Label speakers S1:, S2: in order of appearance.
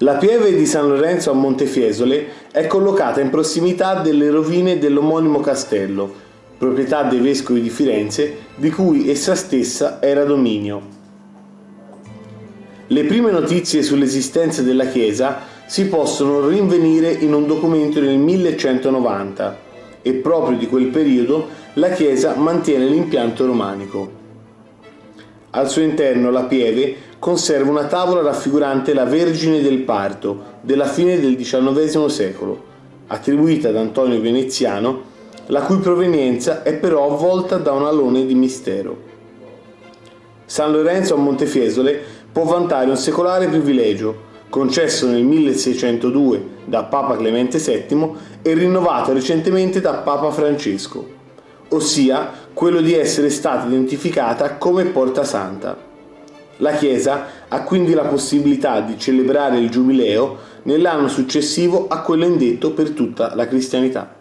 S1: La pieve di San Lorenzo a Montefiesole è collocata in prossimità delle rovine dell'omonimo castello, proprietà dei vescovi di Firenze, di cui essa stessa era dominio. Le prime notizie sull'esistenza della chiesa si possono rinvenire in un documento del 1190 e proprio di quel periodo la chiesa mantiene l'impianto romanico. Al suo interno la pieve conserva una tavola raffigurante la Vergine del Parto della fine del XIX secolo, attribuita ad Antonio Veneziano, la cui provenienza è però avvolta da un alone di mistero. San Lorenzo a Montefiesole può vantare un secolare privilegio, concesso nel 1602 da Papa Clemente VII e rinnovato recentemente da Papa Francesco, ossia quello di essere stata identificata come Porta Santa. La Chiesa ha quindi la possibilità di celebrare il Giubileo nell'anno successivo a quello indetto per tutta la cristianità.